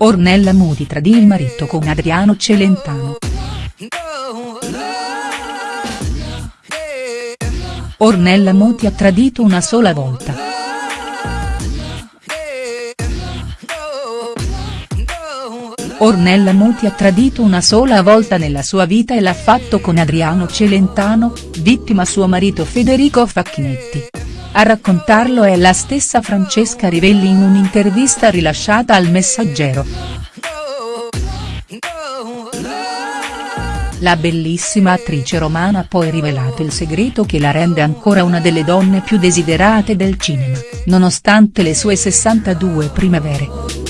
Ornella Muti tradì il marito con Adriano Celentano. Ornella Muti ha tradito una sola volta. Ornella Muti ha tradito una sola volta nella sua vita e l'ha fatto con Adriano Celentano, vittima suo marito Federico Facchinetti. A raccontarlo è la stessa Francesca Rivelli in un'intervista rilasciata al Messaggero. La bellissima attrice romana ha poi rivelato il segreto che la rende ancora una delle donne più desiderate del cinema, nonostante le sue 62 primavere.